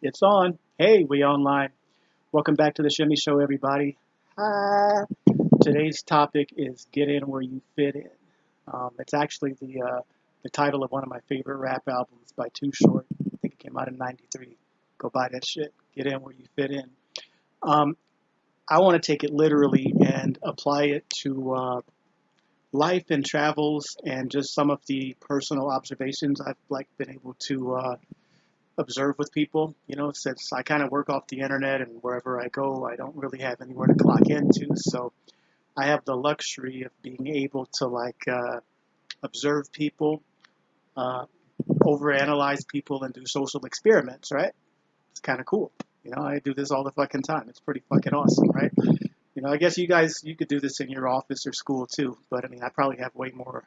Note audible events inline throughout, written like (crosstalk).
It's on. Hey, we online. Welcome back to the Shimmy Show, everybody. Hi. Today's topic is get in where you fit in. Um, it's actually the uh, the title of one of my favorite rap albums by Too Short. I think it came out in '93. Go buy that shit. Get in where you fit in. Um, I want to take it literally and apply it to uh, life and travels and just some of the personal observations I've like been able to uh, observe with people. You know, since I kind of work off the internet and wherever I go, I don't really have anywhere to clock into. So I have the luxury of being able to like uh, observe people, uh, overanalyze people, and do social experiments. Right? It's kind of cool. You know, I do this all the fucking time. It's pretty fucking awesome, right? You know, I guess you guys you could do this in your office or school too, but I mean, I probably have way more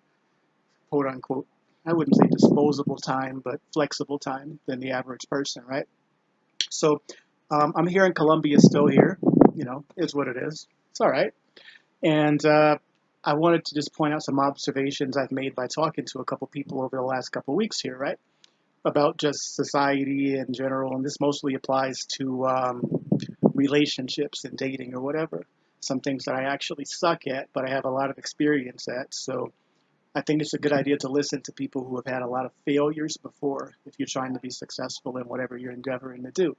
quote unquote I wouldn't say disposable time, but flexible time than the average person, right? So um, I'm here in Colombia, still here. You know, is what it is. It's all right. And uh, I wanted to just point out some observations I've made by talking to a couple people over the last couple weeks here, right? About just society in general, and this mostly applies to um, relationships and dating or whatever. Some things that I actually suck at, but I have a lot of experience at. So I think it's a good idea to listen to people who have had a lot of failures before if you're trying to be successful in whatever you're endeavoring to do.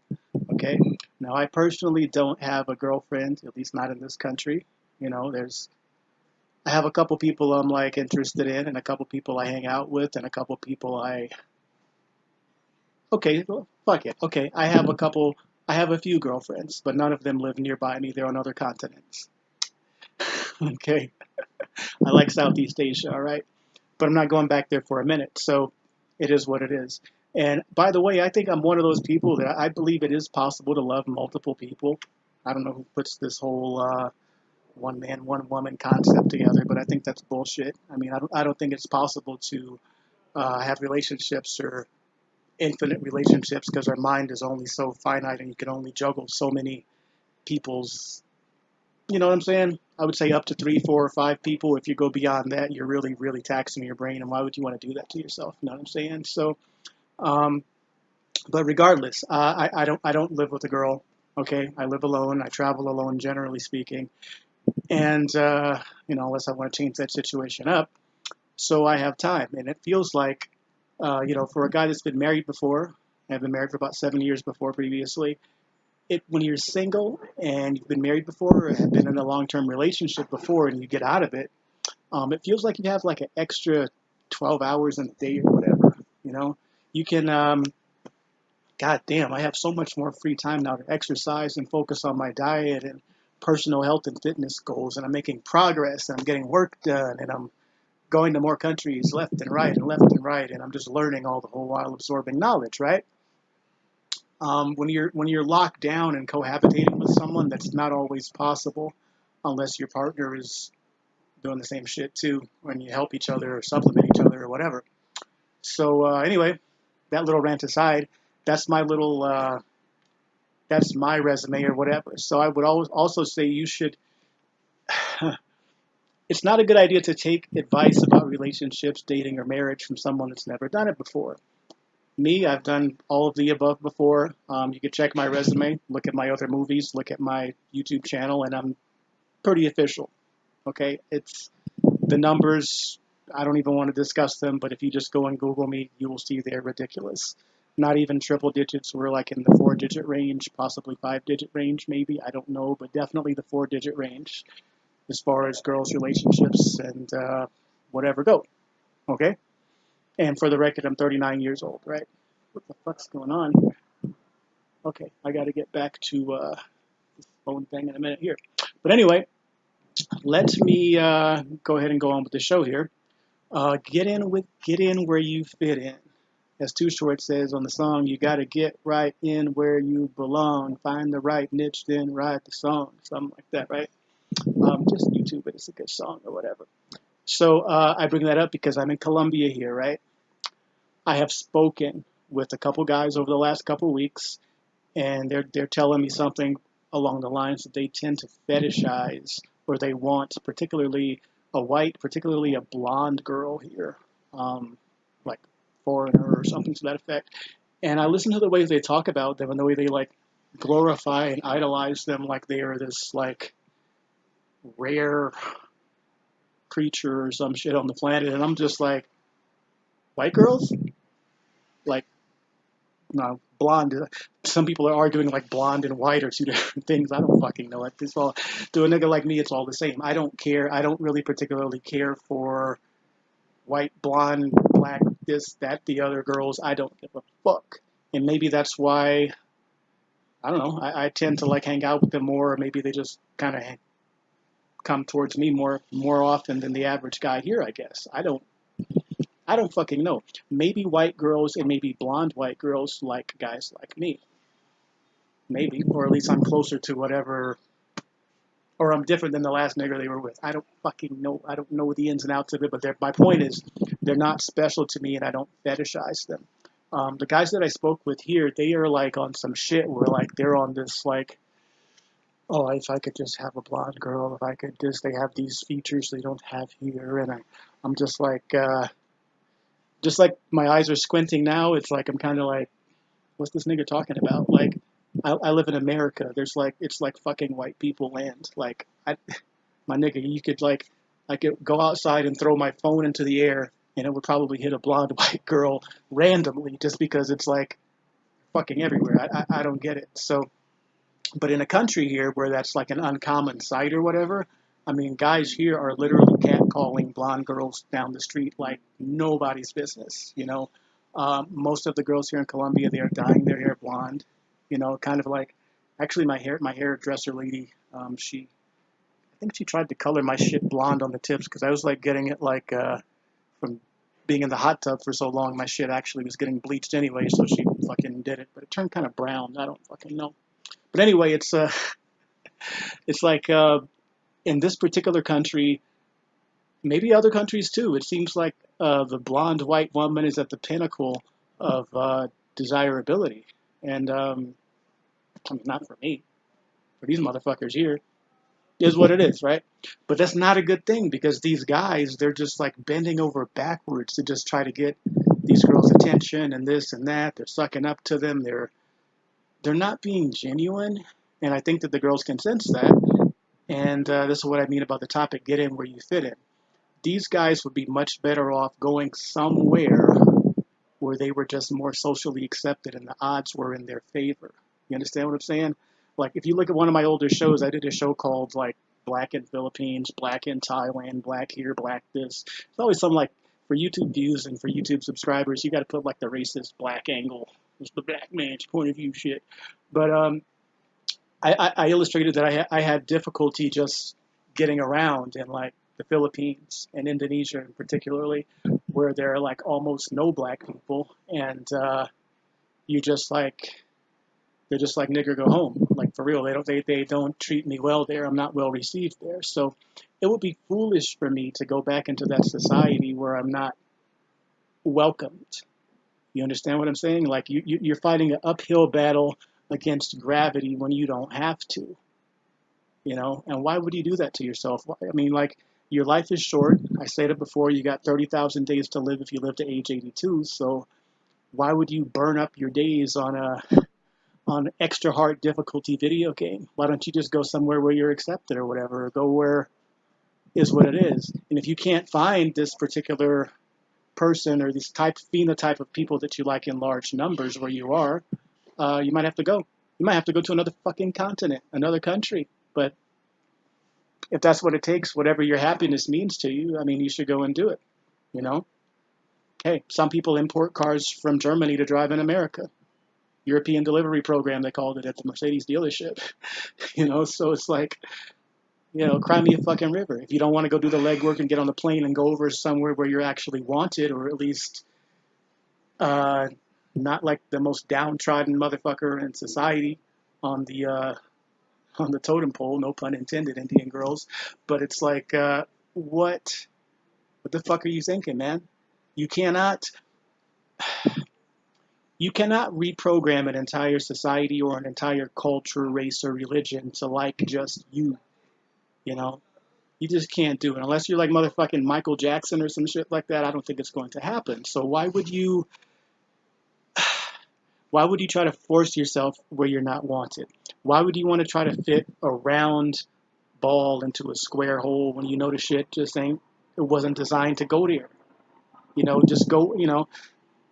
Okay? Now, I personally don't have a girlfriend, at least not in this country. You know, there's, I have a couple people I'm like interested in, and a couple people I hang out with, and a couple people I, okay, fuck it. Okay, I have a couple, I have a few girlfriends, but none of them live nearby me. They're on other continents. (laughs) okay? (laughs) I like Southeast Asia, all right? But I'm not going back there for a minute. So it is what it is. And by the way, I think I'm one of those people that I believe it is possible to love multiple people. I don't know who puts this whole uh, one man, one woman concept together, but I think that's bullshit. I mean, I don't, I don't think it's possible to uh, have relationships or infinite relationships because our mind is only so finite and you can only juggle so many people's you know what I'm saying? I would say up to three, four, or five people. If you go beyond that, you're really, really taxing your brain. And why would you want to do that to yourself? You know what I'm saying? So, um, but regardless, uh, I, I don't, I don't live with a girl. Okay, I live alone. I travel alone, generally speaking, and uh, you know, unless I want to change that situation up, so I have time. And it feels like, uh, you know, for a guy that's been married before, I've been married for about seven years before previously it when you're single and you've been married before or have been in a long-term relationship before and you get out of it, um, it feels like you have like an extra 12 hours in a day or whatever. You know, you can. Um, God damn, I have so much more free time now to exercise and focus on my diet and personal health and fitness goals, and I'm making progress and I'm getting work done and I'm going to more countries left and right and left and right, and I'm just learning all the whole while absorbing knowledge, right? Um, when you're when you're locked down and cohabitating with someone, that's not always possible, unless your partner is doing the same shit too, and you help each other or supplement each other or whatever. So uh, anyway, that little rant aside, that's my little uh, that's my resume or whatever. So I would always also say you should. (sighs) it's not a good idea to take advice about relationships, dating, or marriage from someone that's never done it before me, I've done all of the above before. Um, you can check my resume, look at my other movies, look at my YouTube channel, and I'm pretty official. Okay, it's the numbers. I don't even want to discuss them, but if you just go and Google me, you will see they're ridiculous. Not even triple digits. We're like in the four digit range, possibly five digit range, maybe. I don't know, but definitely the four digit range as far as girls' relationships and uh, whatever go. Okay? And for the record, I'm 39 years old, right? What the fuck's going on here? Okay, I got to get back to uh, this phone thing in a minute here. But anyway, let me uh, go ahead and go on with the show here. Uh, get in with get in where you fit in. As Too Short says on the song, you got to get right in where you belong. Find the right niche, then write the song. Something like that, right? Um, just YouTube it. It's a good song or whatever. So uh, I bring that up because I'm in Colombia here, right? I have spoken with a couple guys over the last couple weeks, and they're they're telling me something along the lines that they tend to fetishize or they want, particularly a white, particularly a blonde girl here, um, like foreigner or something to that effect. and I listen to the ways they talk about them and the way they like glorify and idolize them like they are this like rare creature or some shit on the planet, and I'm just like, white girls, like, no, blonde. Some people are arguing like blonde and white are two (laughs) different things. I don't fucking know it. It's all to a nigga like me, it's all the same. I don't care. I don't really particularly care for white, blonde, black, this, that, the other girls. I don't give a fuck. And maybe that's why I don't know. I, I tend to like hang out with them more. Or maybe they just kind of come towards me more more often than the average guy here. I guess I don't. I don't fucking know. Maybe white girls and maybe blonde white girls like guys like me. Maybe, or at least I'm closer to whatever, or I'm different than the last nigger they were with. I don't fucking know. I don't know the ins and outs of it, but my point is, they're not special to me, and I don't fetishize them. Um, the guys that I spoke with here, they are like on some shit where like they're on this like, oh, if I could just have a blonde girl, if I could just, they have these features they don't have here, and I, I'm just like, uh, just like my eyes are squinting now. It's like I'm kind of like, what's this nigga talking about? Like, I, I live in America. There's like, it's like fucking white people land. Like, I, (laughs) my nigga, you could like, I could go outside and throw my phone into the air and it would probably hit a blonde (laughs) white girl randomly just because it's like fucking everywhere. I, I, I don't get it. So, but in a country here where that's like an uncommon sight or whatever, I mean, guys here are literally catcalling blonde girls down the street like nobody's business. You know, um, most of the girls here in Colombia they are dyeing their hair blonde. You know, kind of like actually my hair my hairdresser lady, um, she I think she tried to color my shit blonde on the tips because I was like getting it like uh, from being in the hot tub for so long, my shit actually was getting bleached anyway, so she fucking did it. But it turned kind of brown. I don't fucking know. But anyway, it's uh, (laughs) it's like uh, in this particular country, maybe other countries too. It seems like uh, the blonde white woman is at the pinnacle of uh, desirability, and um, I mean, not for me, for these motherfuckers here is what it is, right? But that's not a good thing because these guys, they're just like bending over backwards to just try to get these girls' attention and this and that. They're sucking up to them. They're they're not being genuine, and I think that the girls can sense that. And uh, this is what I mean about the topic: get in where you fit in. These guys would be much better off going somewhere where they were just more socially accepted and the odds were in their favor. You understand what I'm saying? like if you look at one of my older shows, I did a show called like Black in Philippines, Black in Thailand, Black here, Black this. It's always something like for YouTube views and for YouTube subscribers, you got to put like the racist black angle, it's the black man's point of view shit. But um, I, I, I illustrated that I, ha- I had difficulty just getting around in like the Philippines and Indonesia, particularly, where there are like almost no black people, and uh, you just like they're just like nigger go home like for real. They don't they, they don't treat me well there. I'm not well received there. So it would be foolish for me to go back into that society where i'm not welcomed. You understand what i'm saying? Like you, you you're fighting an uphill battle against gravity when you don't have to you know and why would you do that to yourself i mean like your life is short i said it before you got 30000 days to live if you live to age 82 so why would you burn up your days on a on extra hard difficulty video game? Why don't you just go somewhere where you're accepted or whatever, or go where is what it is? And if you can't find this particular person or this type phenotype of people that you like in large numbers where you are, uh, you might have to go. You might have to go to another fucking continent, another country. But if that's what it takes, whatever your happiness means to you, I mean, you should go and do it. You know? Hey, some people import cars from Germany to drive in America. European delivery program, they called it at the Mercedes dealership. (laughs) you know, so it's like, you know, cry me a fucking river. If you don't want to go do the legwork and get on the plane and go over somewhere where you're actually wanted, or at least uh, not like the most downtrodden motherfucker in society on the uh, on the totem pole, no pun intended, Indian girls. But it's like, uh, what, what the fuck are you thinking, man? You cannot you cannot reprogram an entire society or an entire culture, race, or religion to like just you. You know, you just can't do it unless you're like motherfucking Michael Jackson or some shit like that. I don't think it's going to happen. So why would you? Why would you try to force yourself where you're not wanted? Why would you want to try to fit a round ball into a square hole when you know the shit just ain't it wasn't designed to go there? You know, just go, you know,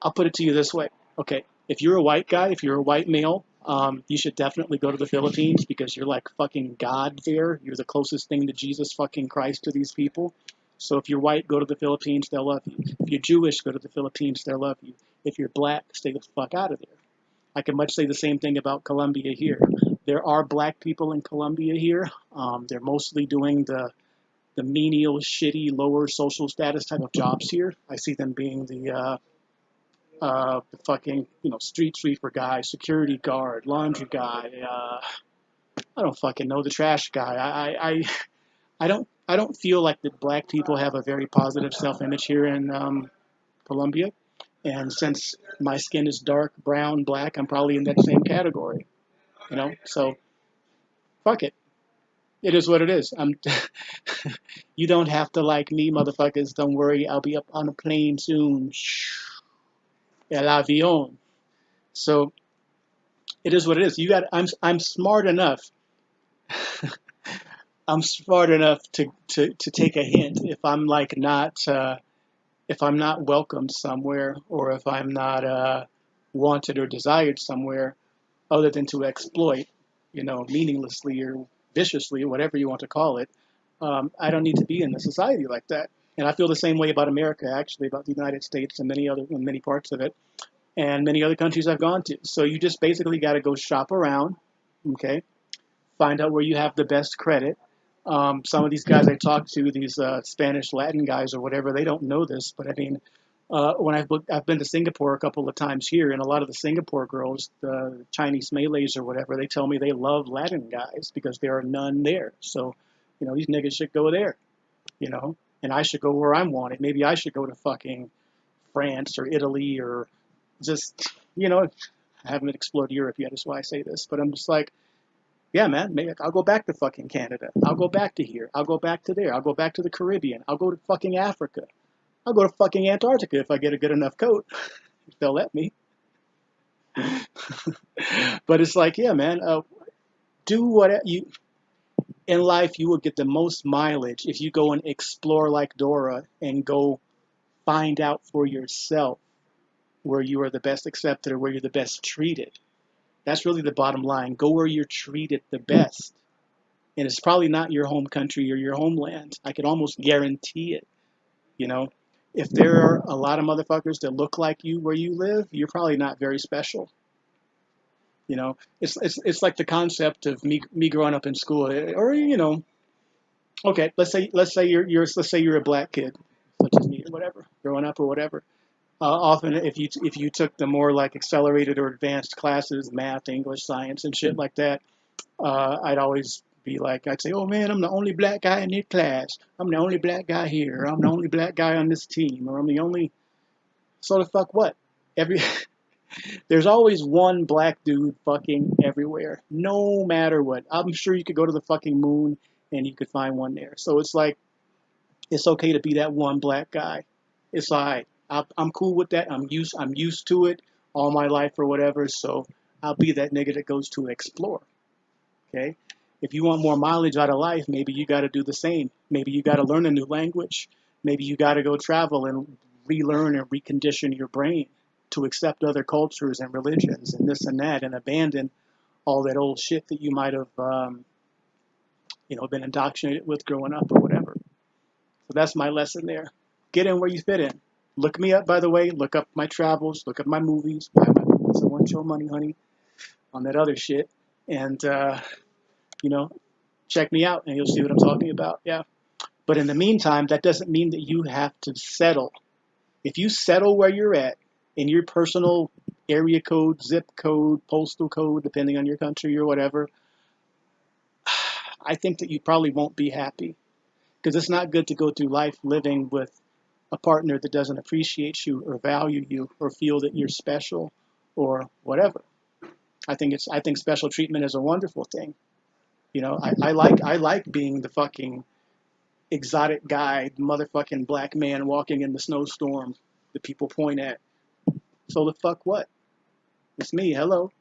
I'll put it to you this way. Okay, if you're a white guy, if you're a white male, um, you should definitely go to the Philippines because you're like fucking God there. You're the closest thing to Jesus fucking Christ to these people. So if you're white, go to the Philippines, they'll love you. If you're Jewish, go to the Philippines, they'll love you. If you're black, stay the fuck out of there. I can much say the same thing about Colombia here. There are black people in Colombia here. Um, they're mostly doing the the menial, shitty, lower social status type of jobs here. I see them being the uh, uh, the fucking you know street sweeper guy, security guard, laundry guy. Uh, I don't fucking know the trash guy. I, I I don't I don't feel like that black people have a very positive self image here in um, Colombia. And since my skin is dark, brown, black, I'm probably in that same category. You know, so fuck it. It is what it is. I'm. (laughs) you don't have to like me, motherfuckers. Don't worry. I'll be up on a plane soon. El avión. So it is what it is. You got. I'm. I'm smart enough. (laughs) I'm smart enough to, to, to take a hint if I'm like not uh, if I'm not welcomed somewhere or if I'm not uh, wanted or desired somewhere other than to exploit, you know, meaninglessly or viciously, or whatever you want to call it. Um, I don't need to be in a society like that. And I feel the same way about America, actually, about the United States and many other and many parts of it, and many other countries I've gone to. So you just basically got to go shop around, okay, find out where you have the best credit, um, some of these guys I talk to, these uh, Spanish Latin guys or whatever, they don't know this, but I mean, uh, when I've looked, I've been to Singapore a couple of times here, and a lot of the Singapore girls, the Chinese Malays or whatever, they tell me they love Latin guys because there are none there. So, you know, these niggas should go there, you know, and I should go where I'm wanted. Maybe I should go to fucking France or Italy or just, you know, I haven't explored Europe yet, is why I say this, but I'm just like, yeah, man, maybe I'll go back to fucking Canada. I'll go back to here. I'll go back to there. I'll go back to the Caribbean. I'll go to fucking Africa. I'll go to fucking Antarctica if I get a good enough coat. (laughs) if they'll let me. (laughs) but it's like, yeah, man, uh, do what you in life you will get the most mileage if you go and explore like Dora and go find out for yourself where you are the best accepted or where you're the best treated. That's really the bottom line. Go where you're treated the best. And it's probably not your home country or your homeland. I could almost guarantee it. You know, if there are a lot of motherfuckers that look like you where you live, you're probably not very special. You know, it's it's it's like the concept of me me growing up in school, or you know, okay, let's say let's say you're you're let's say you're a black kid, such as me or whatever, growing up or whatever uh, often, if you if you took the more like accelerated or advanced classes, math, English, science, and shit like that, uh, I'd always be like, I'd say, "Oh man, I'm the only black guy in this class. I'm the only black guy here. I'm the only black guy on this team, or I'm the only." So the fuck what? Every (laughs) there's always one black dude fucking everywhere, no matter what. I'm sure you could go to the fucking moon and you could find one there. So it's like, it's okay to be that one black guy. It's alright. I'm cool with that. I'm used I'm used to it all my life or whatever. So I'll be that nigga that goes to explore. Okay. If you want more mileage out of life, maybe you got to do the same. Maybe you got to learn a new language. Maybe you got to go travel and relearn and recondition your brain to accept other cultures and religions and this and that and abandon all that old shit that you might have, um, you know, been indoctrinated with growing up or whatever. So that's my lesson there. Get in where you fit in. Look me up, by the way. Look up my travels. Look up my movies. I want your money, honey. On that other shit. And, uh, you know, check me out and you'll see what I'm talking about. Yeah. But in the meantime, that doesn't mean that you have to settle. If you settle where you're at in your personal area code, zip code, postal code, depending on your country or whatever, (sighs) I think that you probably won't be happy because it's not good to go through life living with a partner that doesn't appreciate you or value you or feel that you're special or whatever. I think it's I think special treatment is a wonderful thing. You know, I, I like I like being the fucking exotic guy, motherfucking black man walking in the snowstorm that people point at. So the fuck what? It's me. Hello.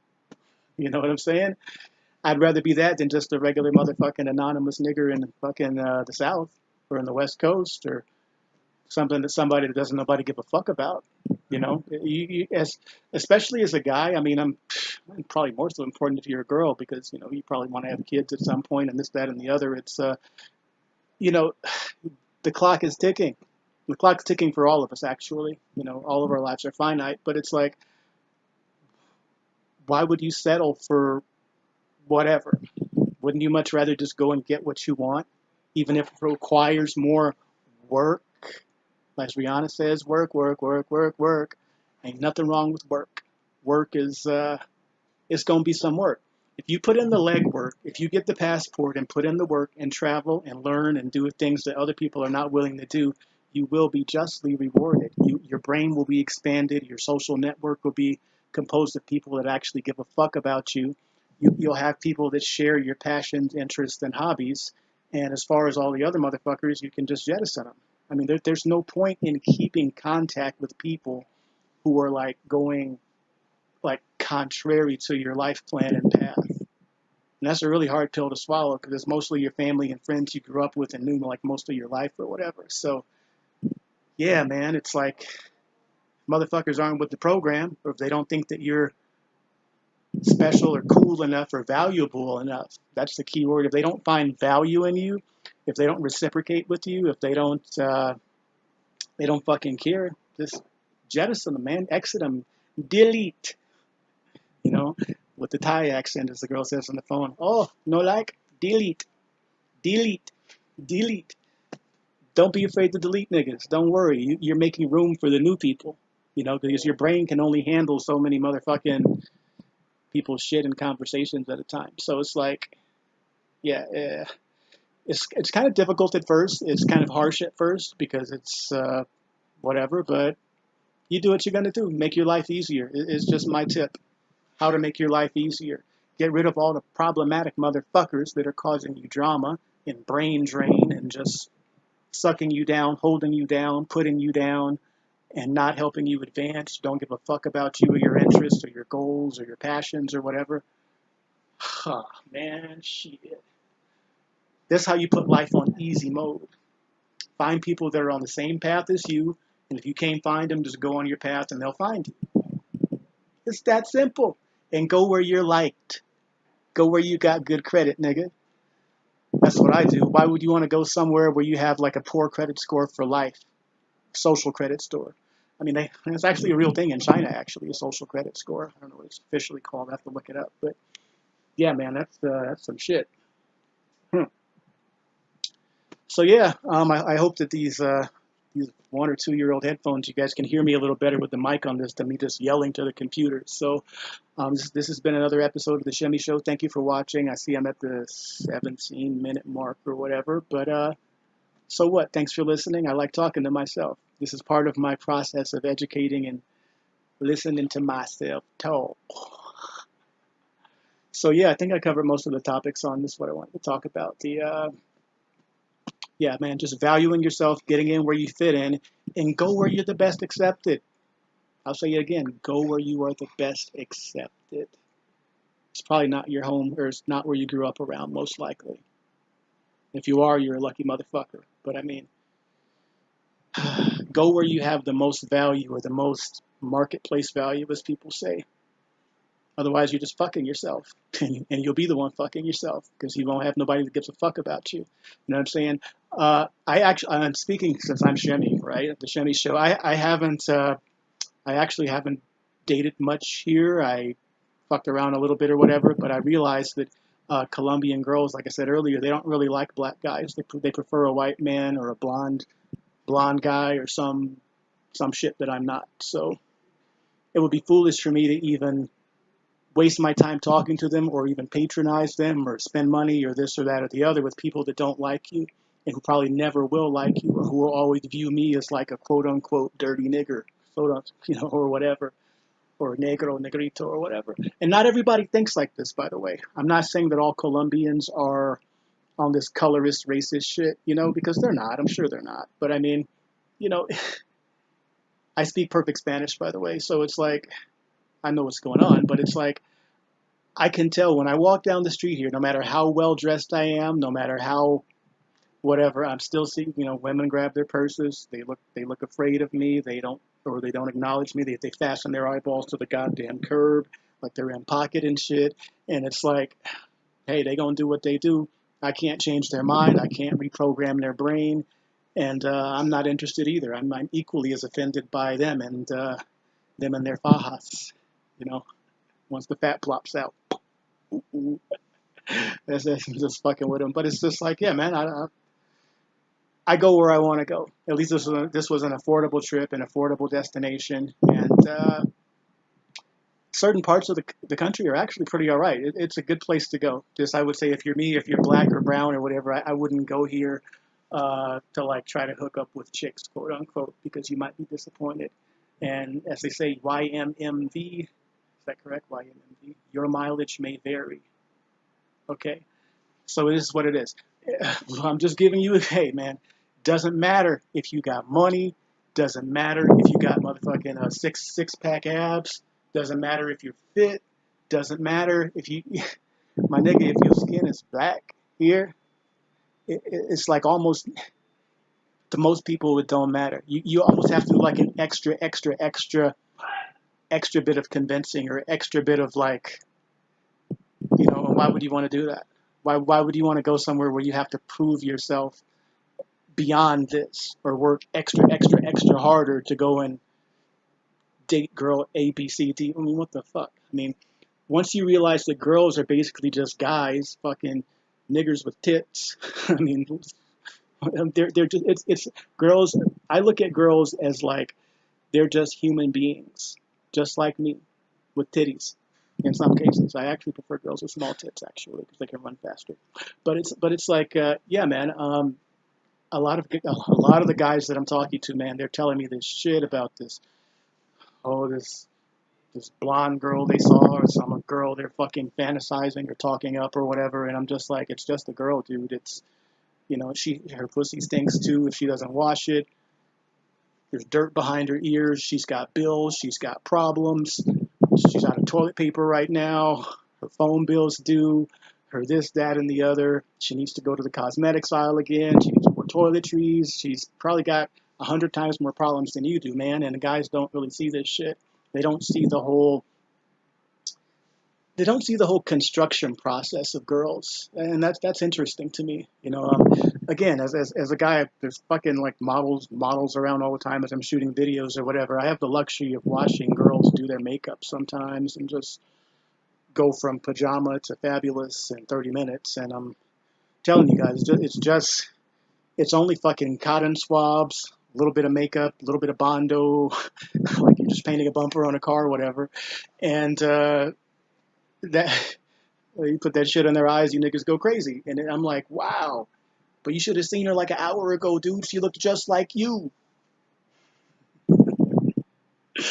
You know what I'm saying? I'd rather be that than just a regular motherfucking anonymous nigger in fucking uh, the South or in the West Coast or something that somebody that doesn't nobody give a fuck about. You know, you, you, as especially as a guy. I mean, I'm probably more so important if you're a girl because you know you probably want to have kids at some point and this, that, and the other. It's uh, you know, the clock is ticking. The clock's ticking for all of us, actually. You know, all of our lives are finite, but it's like, why would you settle for whatever? Wouldn't you much rather just go and get what you want, even if it requires more work? As Rihanna says, work, work, work, work, work. Ain't nothing wrong with work. Work is, uh, it's gonna be some work. If you put in the legwork, if you get the passport and put in the work and travel and learn and do things that other people are not willing to do, you will be justly rewarded. You, your brain will be expanded. Your social network will be composed of people that actually give a fuck about you you, you'll have people that share your passions, interests, and hobbies. And as far as all the other motherfuckers, you can just jettison them. I mean, there, there's no point in keeping contact with people who are like going like contrary to your life plan and path. And that's a really hard pill to swallow because it's mostly your family and friends you grew up with and knew like most of your life or whatever. So, yeah, man, it's like motherfuckers aren't with the program, or if they don't think that you're special or cool enough or valuable enough. That's the key word. If they don't find value in you, if they don't reciprocate with you, if they don't, uh, they don't fucking care, just jettison them, man. Exit them. Delete. You know, with the Thai accent, as the girl says on the phone. Oh, no like? Delete. Delete. Delete. Don't be afraid to delete niggas. Don't worry. You're making room for the new people. You know, because your brain can only handle so many motherfucking people's shit and conversations at a time. So it's like, yeah, uh, it's it's kind of difficult at first. It's kind of harsh at first because it's uh, whatever. But you do what you're gonna do. Make your life easier. It's just my tip. How to make your life easier. Get rid of all the problematic motherfuckers that are causing you drama and brain drain and just sucking you down, holding you down, putting you down, and not helping you advance, don't give a fuck about you or your interests or your goals or your passions or whatever. Huh, (sighs) man, shit. That's how you put life on easy mode. Find people that are on the same path as you, and if you can't find them, just go on your path and they'll find you. It's that simple. And go where you're liked. Go where you got good credit, nigga. That's what I do. Why would you want to go somewhere where you have like a poor credit score for life? social credit store. I mean, they, it's actually a real thing in China, actually, a social credit score. I don't know what it's officially called. I have to look it up. But yeah, man, that's uh, that's some shit. So yeah, um, I, I, hope that these uh, these one or two year old headphones, you guys can hear me a little better with the mic on this than me just yelling to the computer. So um, this, this has been another episode of the Shimmy Show. Thank you for watching. I see I'm at the 17 minute mark or whatever, but uh, so what? Thanks for listening. I like talking to myself. This is part of my process of educating and listening to myself talk. So yeah, I think I covered most of the topics on this. What I wanted to talk about. The uh, yeah, man, just valuing yourself, getting in where you fit in, and go where you're the best accepted. I'll say it again: go where you are the best accepted. It's probably not your home, or it's not where you grew up around, most likely. If you are, you're a lucky motherfucker. But I mean, (sighs) go where you have the most value or the most marketplace value, as people say. Otherwise, you're just fucking yourself, (laughs) and you'll be the one fucking yourself because you won't have nobody that gives a fuck about you. You know what I'm saying? Uh, I actually, I'm speaking since I'm Shemmy, right? The Shemmy Show. I, I haven't, uh, I actually haven't dated much here. I fucked around a little bit or whatever, but I realized that uh, Colombian girls, like I said earlier, they don't really like black guys. They they prefer a white man or a blonde blonde guy or some some shit that I'm not. So it would be foolish for me to even waste my time talking to them or even patronize them or spend money or this or that or the other with people that don't like you and who probably never will like you or who will always view me as like a quote unquote dirty nigger, (laughs) you know, or whatever or negro, negrito, or whatever. And not everybody thinks like this, by the way. I'm not saying that all Colombians are on this colorist, racist shit, you know, because they're not. I'm sure they're not. But I mean, you know, (laughs) I speak perfect Spanish, by the way. So it's like, I know what's going on, but it's like I can tell when I walk down the street here, no matter how well dressed I am, no matter how whatever, I'm still seeing, you know, women grab their purses. They look, they look afraid of me. They don't, or they don't acknowledge me. They, they fasten their eyeballs to the goddamn curb, like they're in pocket and shit. And it's like, hey, they gonna do what they do. I can't change their mind. I can't reprogram their brain. And uh, I'm not interested either. I'm, I'm equally as offended by them and uh, them and their fajas, you know, once the fat plops out. that's, that's just fucking with him. But it's just like, yeah, man, I, I I go where I want to go. At least this was, a, this was an affordable trip, an affordable destination, and uh, certain parts of the, the country are actually pretty all right. It, it's a good place to go. Just I would say if you're me, if you're black or brown or whatever, I, I wouldn't go here uh, to like try to hook up with chicks, quote unquote, because you might be disappointed. And as they say, YMMV, that correct? YMMV, your mileage may vary. Okay, so this is what it is. (laughs) I'm just giving you a hey, man. Doesn't matter if you got money. Doesn't matter if you got motherfucking uh, six six pack abs. Doesn't matter if you're fit. Doesn't matter if you, (laughs) my nigga, if your skin is black here, it, it's like almost to most people it don't matter. You you almost have to do like an extra extra extra extra bit of convincing or extra bit of like, you know, why would you want to do that? Why why would you want to go somewhere where you have to prove yourself beyond this or work extra, extra, extra harder to go and date girl A, B, C, D. I mean, what the fuck? I mean, once you realize that girls are basically just guys, fucking niggers with tits. (laughs) I mean, (laughs) they're they're just it's it's girls. I look at girls as like they're just human beings, just like me, with titties. In some cases, I actually prefer girls with small tits actually because they can run faster. But it's but it's like uh, yeah, man. Um, a lot of a lot of the guys that I'm talking to, man, they're telling me this shit about this. Oh, this this blonde girl they saw, or some girl they're fucking fantasizing or talking up or whatever, and I'm just like, it's just a girl, dude. It's you know, she her pussy stinks too if she doesn't wash it. There's dirt behind her ears. She's got bills. She's got problems. She's out of toilet paper right now. Her phone bill's due. Her this, that, and the other. She needs to go to the cosmetics aisle again. She needs more toiletries. She's probably got a hundred times more problems than you do, man. And the guys don't really see this shit. They don't see the whole. They don't see the whole construction process of girls, and that's that's interesting to me. You know, um, again, as, as as a guy, there's fucking like models models around all the time as I'm shooting videos or whatever. I have the luxury of watching girls do their makeup sometimes and just go from pajama to fabulous in 30 minutes. And I'm telling you guys, it's just, it's just it's only fucking cotton swabs, a little bit of makeup, a little bit of bondo, (laughs) like you're just painting a bumper on a car or whatever, and uh, that (laughs) you put that shit in their eyes, you niggas go crazy. And I'm like, wow, but you should have seen her like an hour ago, dude. She looked just like you. (sighs)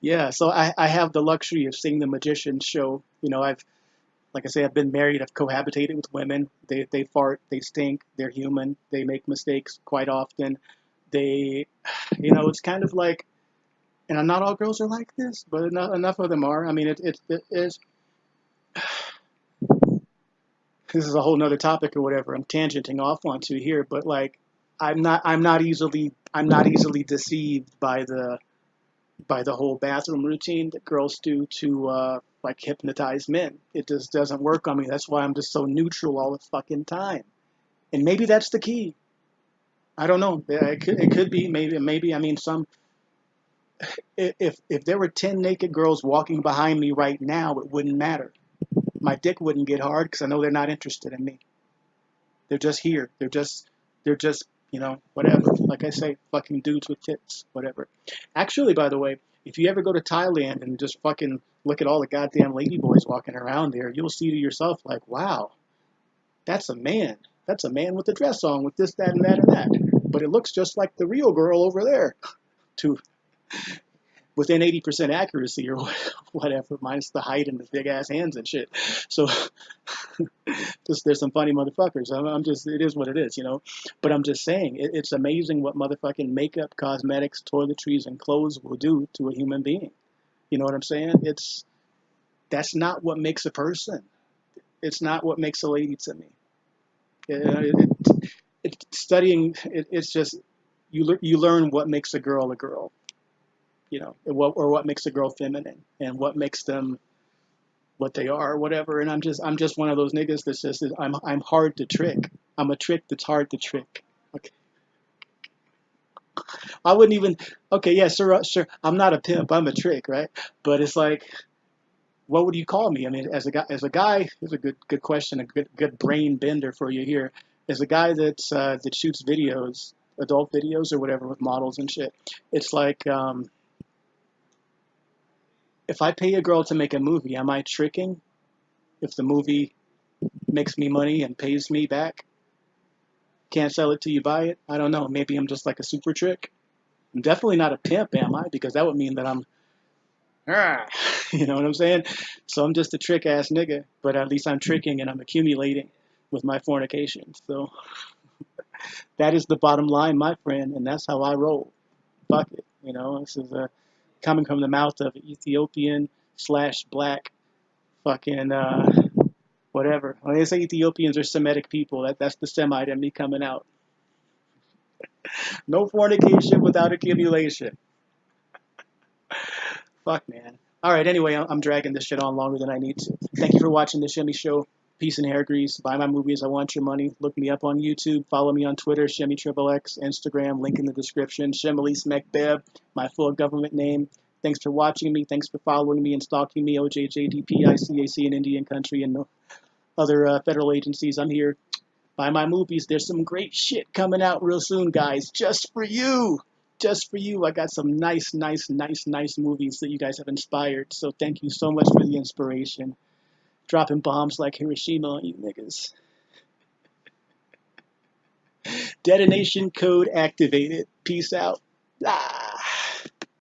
yeah, so I, I have the luxury of seeing the magician show. You know, I've like I say, I've been married, I've cohabitated with women. They, they fart, they stink, they're human, they make mistakes quite often. They, (sighs) you know, it's kind of like, and not all girls are like this, but enough, enough of them are. I mean, it, it, it is, (sighs) this is a whole nother topic or whatever I'm tangenting off onto here, but like, I'm not, I'm not easily, I'm not easily deceived by the, by the whole bathroom routine that girls do to, uh, like hypnotize men. It just doesn't work on me. That's why I'm just so neutral all the fucking time. And maybe that's the key. I don't know. It could, it could be. Maybe. Maybe. I mean, some. If if there were ten naked girls walking behind me right now, it wouldn't matter. My dick wouldn't get hard because I know they're not interested in me. They're just here. They're just. They're just. You know, whatever. Like I say, fucking dudes with tits, whatever. Actually, by the way, if you ever go to Thailand and just fucking look at all the goddamn ladyboys walking around there, you'll see to yourself like, wow, that's a man. That's a man with a dress on with this, that, and that, and that. But it looks just like the real girl over there. To within 80% accuracy or (laughs) whatever, minus the height and the big ass hands and shit. So (laughs) just there's some funny motherfuckers. I'm, I'm, just it is what it is, you know. But I'm just saying it, it's amazing what motherfucking makeup, cosmetics, toiletries, and clothes will do to a human being. You know what I'm saying? It's that's not what makes a person. It's not what makes a lady to me. It, it, studying, it, it's just you lear- you learn what makes a girl a girl, you know, what, or what makes a girl feminine, and what makes them what they are, or whatever. And I'm just I'm just one of those niggas that's just I'm I'm hard to trick. I'm a trick that's hard to trick. Okay. I wouldn't even. Okay, yeah, sure, sure. I'm not a pimp. I'm a trick, right? But it's like what would you call me? I mean, as a guy, as a guy, here's a good good question, a good good brain bender for you here. As a guy that uh, that shoots videos, adult videos or whatever with models and shit, it's like um, if I pay a girl to make a movie, am I tricking? If the movie makes me money and pays me back, can't sell it till you buy it. I don't know. Maybe I'm just like a super trick. I'm definitely not a pimp, am I? Because that would mean that I'm (laughs) you know what I'm saying? So I'm just a trick ass nigga, but at least I'm tricking and I'm accumulating with my fornication. So (laughs) that is the bottom line, my friend, and that's how I roll. Fuck it. You know, this is a uh, coming from the mouth of Ethiopian slash black fucking uh, whatever. When they say Ethiopians are Semitic people, that, that's the Semite in me coming out. (laughs) no fornication without accumulation. (laughs) Fuck, man. All right, anyway, I'm dragging this shit on longer than I need to. Thank you for watching the Shimmy Show. Peace and hair grease. Buy my movies. I want your money. Look me up on YouTube. Follow me on Twitter, Shemmy Triple X, Instagram, link in the description. Shimmelis McBeb, my full government name. Thanks for watching me. Thanks for following me and stalking me. OJJDP, ICAC in Indian country and other uh, federal agencies. I'm here. Buy my movies. There's some great shit coming out real soon, guys, just for you just for you, I got some nice, nice, nice, nice movies that you guys have inspired. So thank you so much for the inspiration. Dropping bombs like Hiroshima on you niggas. (laughs) Detonation code activated. Peace out. Ah.